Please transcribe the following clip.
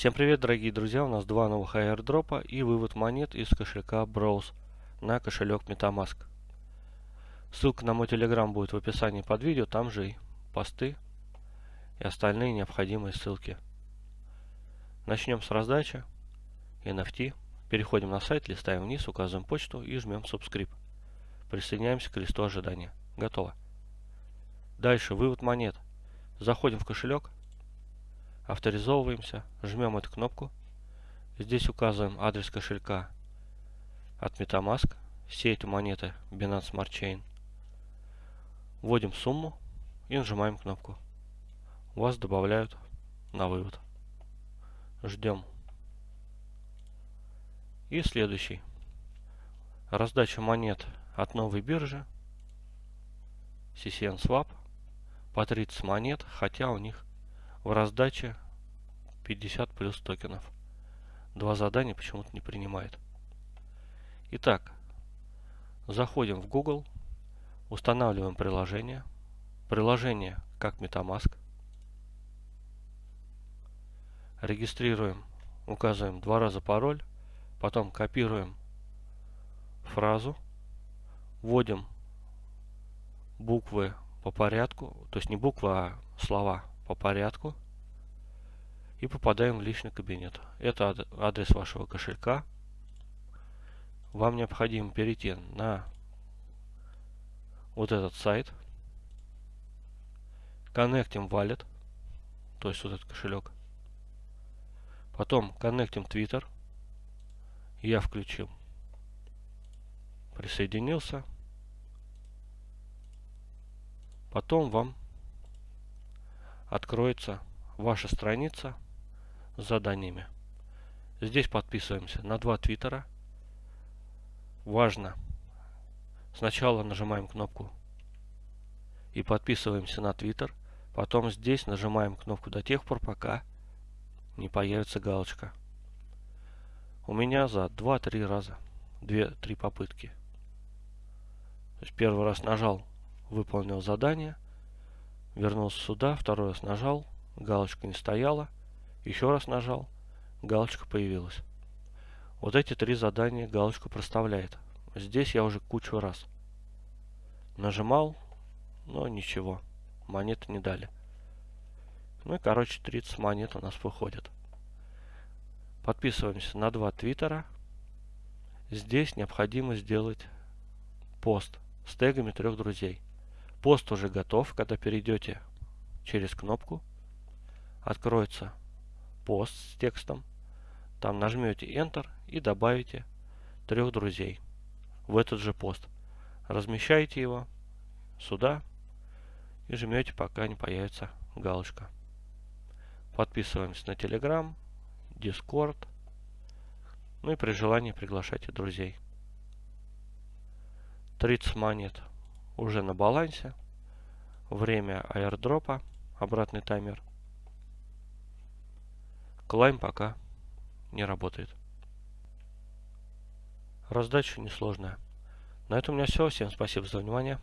Всем привет, дорогие друзья! У нас два новых airdропа и вывод монет из кошелька Browse на кошелек MetaMask. Ссылка на мой телеграм будет в описании под видео, там же и посты и остальные необходимые ссылки. Начнем с раздачи NFT. Переходим на сайт, листаем вниз, указываем почту и жмем Subscribe. Присоединяемся к листу ожидания. Готово. Дальше вывод монет. Заходим в кошелек, авторизовываемся, жмем эту кнопку. Здесь указываем адрес кошелька от MetaMask. Все эти монеты Binance Smart Chain. Вводим сумму и нажимаем кнопку. Вас добавляют на вывод. Ждем. И следующий. Раздача монет от новой биржи. CCN Swap. По 30 монет, хотя у них в раздаче 50 плюс токенов. Два задания почему-то не принимает. Итак, заходим в Google, устанавливаем приложение. Приложение как MetaMask. Регистрируем, указываем два раза пароль, потом копируем фразу, вводим буквы по порядку, то есть не буквы, а слова по порядку и попадаем в личный кабинет. Это адрес вашего кошелька. Вам необходимо перейти на вот этот сайт. Коннектим Wallet, то есть вот этот кошелек. Потом коннектим Twitter. Я включил. Присоединился. Потом вам откроется ваша страница с заданиями. Здесь подписываемся на два твиттера. Важно. Сначала нажимаем кнопку и подписываемся на твиттер. Потом здесь нажимаем кнопку до тех пор, пока не появится галочка. У меня за 2-3 раза, 2-3 попытки. То есть первый раз нажал, выполнил задание – Вернулся сюда, второй раз нажал, галочка не стояла. Еще раз нажал, галочка появилась. Вот эти три задания галочку проставляет. Здесь я уже кучу раз нажимал, но ничего, монеты не дали. Ну и короче 30 монет у нас выходит. Подписываемся на два твиттера. Здесь необходимо сделать пост с тегами трех друзей. Пост уже готов, когда перейдете через кнопку. Откроется пост с текстом. Там нажмете Enter и добавите трех друзей в этот же пост. Размещаете его сюда и жмете, пока не появится галочка. Подписываемся на Telegram, Discord. Ну и при желании приглашайте друзей. 30 монет уже на балансе. Время аирдропа, обратный таймер. Клайм пока не работает. Раздача несложная. На этом у меня все. Всем спасибо за внимание.